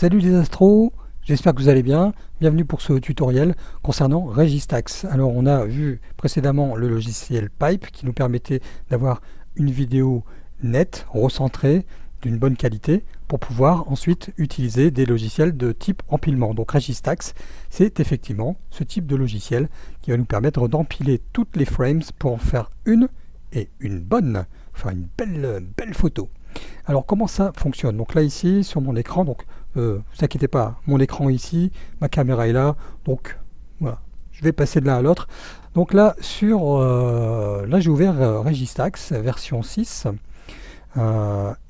Salut les astros, j'espère que vous allez bien. Bienvenue pour ce tutoriel concernant Registax. Alors on a vu précédemment le logiciel Pipe qui nous permettait d'avoir une vidéo nette, recentrée, d'une bonne qualité pour pouvoir ensuite utiliser des logiciels de type empilement. Donc Registax, c'est effectivement ce type de logiciel qui va nous permettre d'empiler toutes les frames pour en faire une et une bonne, enfin une belle, belle photo. Alors comment ça fonctionne? Donc là ici sur mon écran, donc euh, vous inquiétez pas, mon écran ici, ma caméra est là, donc voilà, je vais passer de l'un à l'autre. Donc là sur, euh, là j'ai ouvert euh, Registax version 6.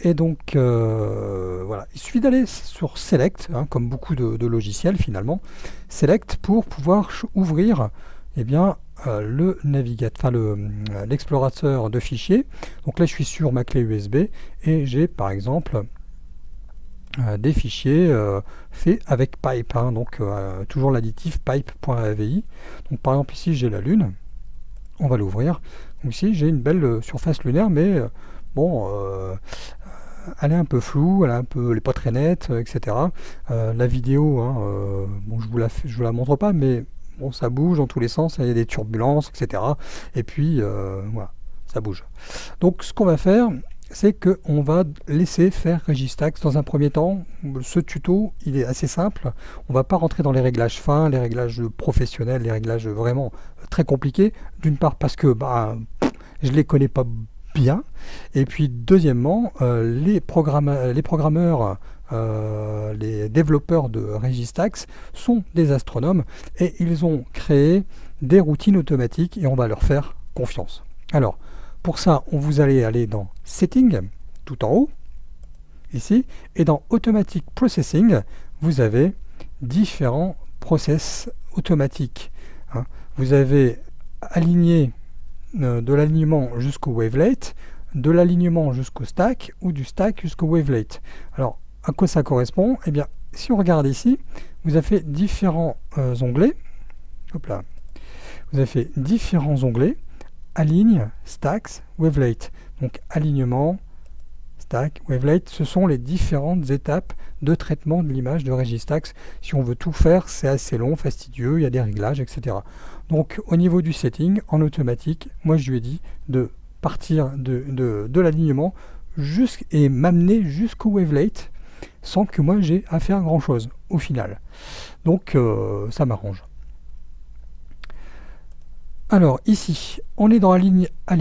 et donc voilà, il suffit d'aller sur Select, hein, comme beaucoup de, logiciels finalement, Select pour pouvoir ouvrir eh bien, le l'explorateur de fichiers. Donc là je suis sur ma clé USB et j'ai par exemple euh, des fichiers euh, faits avec pipe, hein, donc euh, toujours l'additif pipe.avi. Donc par exemple ici j'ai la Lune, on va l'ouvrir. Donc ici j'ai une belle surface lunaire, mais bon, elle est un peu floue, elle, est un peu, elle est pas très nette, etc. la vidéo, hein, bon je vous la je vous la montre pas, mais bon ça bouge dans tous les sens, il y a des turbulences, etc. Et puis voilà, ça bouge. Donc ce qu'on va faire, c'est qu'on va laisser faire Registax dans un premier temps. Ce tuto, il est assez simple. On ne va pas rentrer dans les réglages fins, les réglages professionnels, les réglages vraiment très compliqués. D'une part parce que bah, je ne les connais pas bien. Et puis deuxièmement, euh, les, programmeurs, euh, les développeurs de Registax sont des astronomes et ils ont créé des routines automatiques et on va leur faire confiance. Alors, pour ça, vous allez aller dans Setting, tout en haut, ici, et dans Automatic Processing, vous avez différents process automatiques. Hein. Vous avez aligné euh, de l'alignement jusqu'au wavelet, de l'alignement jusqu'au stack, ou du stack jusqu'au wavelet. Alors, à quoi ça correspond? Eh bien, si on regarde ici, vous avez fait différents euh, onglets. Hop là. Vous avez fait différents onglets aligne, stacks, wavelet. Donc alignement, stack, wavelet, ce sont les différentes étapes de traitement de l'image de Registax. Si on veut tout faire, c'est assez long, fastidieux, il y a des réglages, etc. Donc au niveau du setting, en automatique, moi je lui ai dit de partir de, l'alignement et m'amener jusqu'au wavelet sans que moi j'ai à faire grand chose au final. Donc euh, ça m'arrange. Alors ici, on est dans la ligne à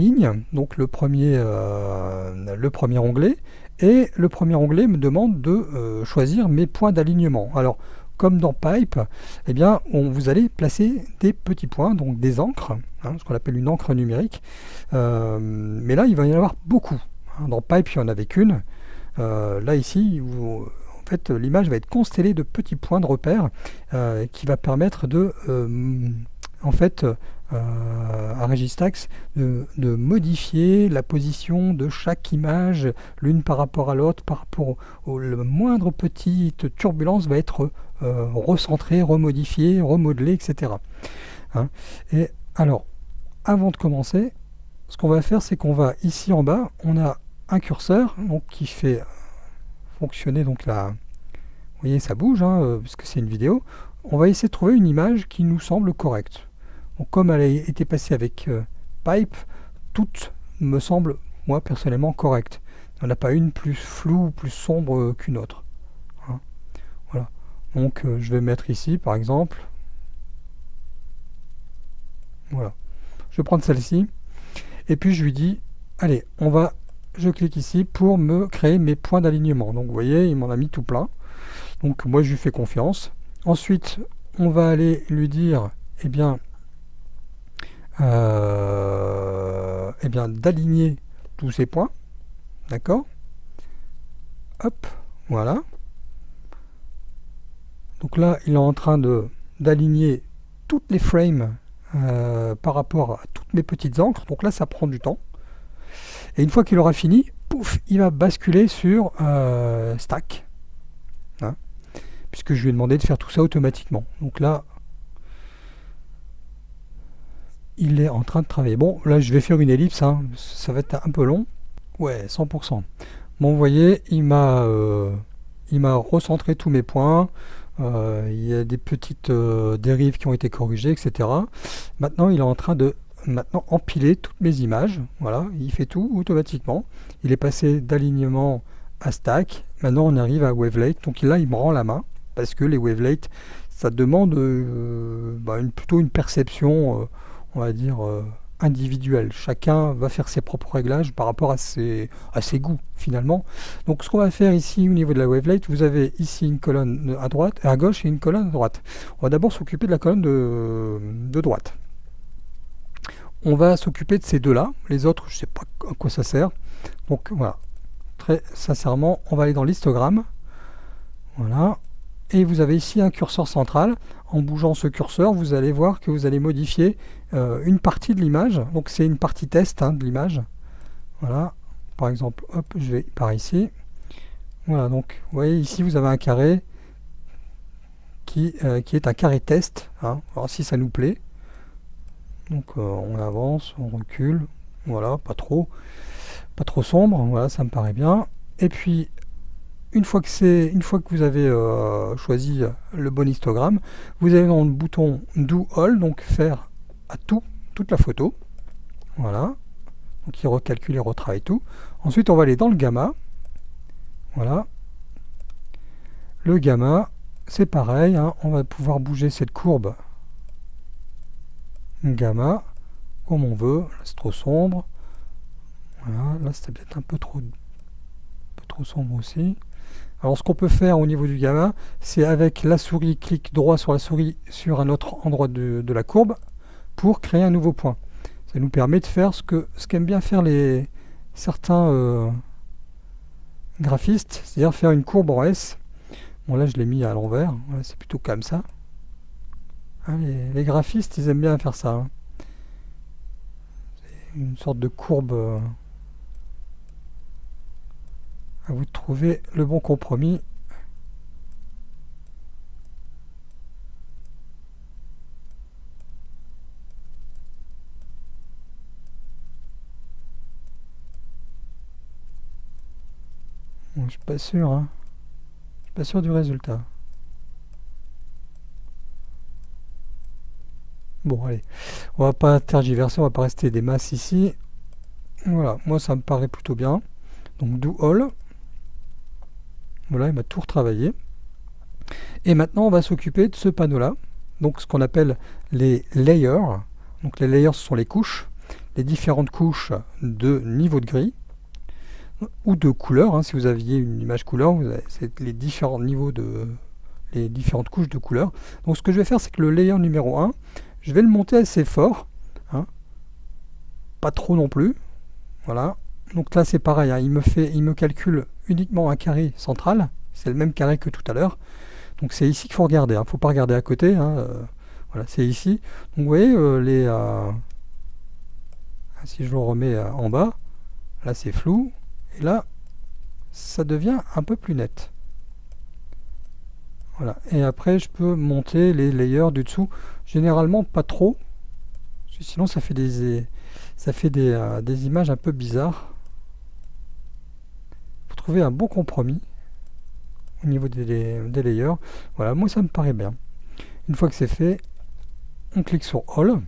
donc le premier, euh, le premier onglet, et le premier onglet me demande de euh, choisir mes points d'alignement. Alors, comme dans Pipe, eh bien, on, vous allez placer des petits points, donc des encres, hein, ce qu'on appelle une encre numérique. Euh, mais là, il va y en avoir beaucoup. Hein. Dans Pipe, il n'y en avait qu'une. là, ici, fait, l'image va être constellée de petits points de repère qui va permettre de, en fait, à Registax de, modifier la position de chaque image l'une par rapport à l'autre, par rapport au, le moindre petite turbulence va être euh, recentrée, remodifiée, remodelée, etc. Hein. Et alors, avant de commencer, ce qu'on va faire, c'est qu'on va ici en bas, on a un curseur donc, qui fait fonctionner donc la... Vous voyez, ça bouge, hein, euh, puisque c'est une vidéo. On va essayer de trouver une image qui nous semble correcte comme elle a été passée avec euh, Pipe, toutes me semblent, moi personnellement, correctes. Il n'y en a pas une plus floue ou plus sombre euh, qu'une autre. Hein. Voilà. Donc euh, je vais mettre ici, par exemple. Voilà. Je vais prendre celle-ci. Et puis je lui dis, allez, on va, je clique ici pour me créer mes points d'alignement. Donc vous voyez, il m'en a mis tout plein. Donc moi je lui fais confiance. Ensuite, on va aller lui dire, eh bien, euh, eh bien d'aligner tous ces points. D'accord? Hop, voilà. Donc là, il est en train de d'aligner toutes les frames euh, par rapport à toutes mes petites encres. Donc là, ça prend du temps. Et une fois qu'il aura fini, pouf, il va basculer sur euh, Stack. Hein, puisque je lui ai demandé de faire tout ça automatiquement. Donc là, il est en train de travailler. Bon, là, je vais faire une ellipse, hein. ça va être un peu long. Ouais, 100%. Bon, vous voyez, il m'a euh, il m'a recentré tous mes points. Euh, il y a des petites euh, dérives qui ont été corrigées, etc. Maintenant, il est en train de maintenant empiler toutes mes images. Voilà, il fait tout automatiquement. Il est passé d'alignement à stack. Maintenant, on arrive à wavelate. Donc là, il me rend la main parce que les wavelates, ça demande bah, plutôt une perception, on va dire, individuel. Chacun va faire ses propres réglages par rapport à ses, goûts finalement. Donc ce qu'on va faire ici au niveau de la wavelate, vous avez ici une colonne à droite, à gauche et une colonne à droite. On va d'abord s'occuper de la colonne de, droite. On va s'occuper de ces deux-là. Les autres, je ne sais pas à quoi ça sert. Donc voilà, très sincèrement, on va aller dans l'histogramme. Voilà. Et vous avez ici un curseur central. En bougeant ce curseur, vous allez voir que vous allez modifier euh, une partie de l'image. Donc c'est une partie test hein, de l'image. Voilà. Par exemple, hop, je vais par ici. Voilà, donc vous voyez ici vous avez un carré qui, euh, est un carré test. Hein, voir si ça nous plaît. Donc euh, on avance, on recule. Voilà, pas trop. Pas trop sombre. Voilà, ça me paraît bien. Et puis une fois que une fois que vous avez euh, choisi le bon histogramme, vous allez dans le bouton Do All, donc faire à tout, toute la photo. Voilà. Donc il recalcule et retravaille tout. Ensuite on va aller dans le gamma. Voilà. Le gamma, c'est pareil, hein. on va pouvoir bouger cette courbe gamma comme on veut. c'est trop sombre. Voilà, là c'était peut-être un peu trop, un peu trop sombre aussi. Alors ce qu'on peut faire au niveau du gamma, c'est avec la souris, clic droit sur la souris sur un autre endroit de, la courbe pour créer un nouveau point. Ça nous permet de faire ce qu'aiment bien faire certains euh, graphistes, c'est-à-dire faire une courbe en S. Bon là je l'ai mis à l'envers, c'est plutôt comme ça. Hein, les, graphistes ils aiment bien faire ça. Hein. C'est une sorte de courbe... Euh, vous de trouver le bon compromis. je suis pas sûr, hein. Je suis pas sûr du résultat. Bon, allez. On va pas tergiverser, on va pas rester des masses ici. Voilà, moi ça me paraît plutôt bien. Donc do all. Voilà, il m'a tout retravaillé. Et maintenant, on va s'occuper de ce panneau-là, donc ce qu'on appelle les layers. Donc les layers, ce sont les couches, les différentes couches de niveau de gris, ou de couleur, hein. si vous aviez une image couleur, c'est les différents niveaux de les différentes couches de couleur. Donc ce que je vais faire, c'est que le layer numéro 1, je vais le monter assez fort, hein. pas trop non plus, voilà, donc là c'est pareil, hein. il, me fait, il me calcule uniquement un carré central, c'est le même carré que tout à l'heure. Donc c'est ici qu'il faut regarder, il hein. ne faut pas regarder à côté, hein, euh, voilà, c'est ici. Donc vous voyez, euh, les, euh, si je le remets en bas, là c'est flou, et là ça devient un peu plus net. Voilà, et après je peux monter les layers du dessous, généralement pas trop, sinon ça fait des, ça fait des, des images un peu bizarres un bon compromis au niveau des, des, layers. Voilà, moi ça me paraît bien. Une fois que c'est fait, on clique sur All.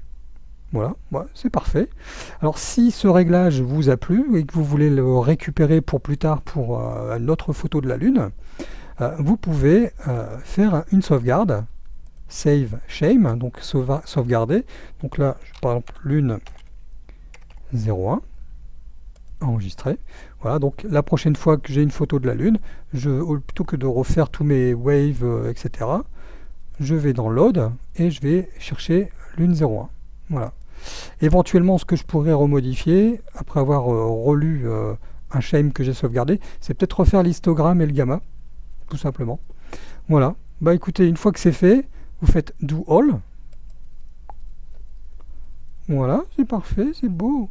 Voilà, c'est parfait. Alors si ce réglage vous a plu et que vous voulez le récupérer pour plus tard pour euh, une autre photo de la Lune, euh, vous pouvez euh, faire une sauvegarde, Save Shame, donc sauvegarder. Donc là, par exemple, Lune 01, enregistrer. Voilà, donc la prochaine fois que j'ai une photo de la Lune, je, plutôt que de refaire tous mes waves, euh, etc., je vais dans Load et je vais chercher Lune 01. Voilà. Éventuellement, ce que je pourrais remodifier, après avoir euh, relu euh, un shame que j'ai sauvegardé, c'est peut-être refaire l'histogramme et le gamma, tout simplement. Voilà. Bah écoutez, une fois que c'est fait, vous faites Do All. Voilà, c'est parfait, c'est beau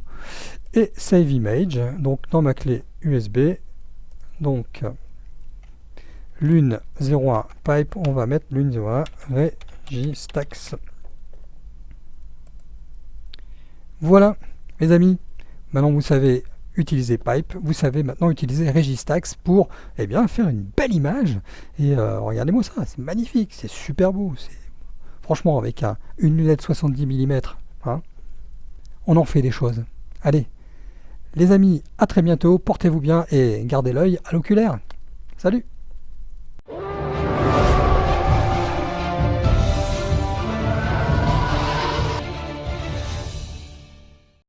et Save Image, donc dans ma clé USB, donc Lune 01 Pipe, on va mettre Lune 01 Registax. Voilà, mes amis, maintenant vous savez utilisé Pipe, vous savez maintenant utiliser Registax pour eh bien, faire une belle image. Et euh, regardez-moi ça, c'est magnifique, c'est super beau. Franchement, avec une lunette 70 mm, hein, on en fait des choses. Allez, les amis, à très bientôt, portez-vous bien et gardez l'œil à l'oculaire. Salut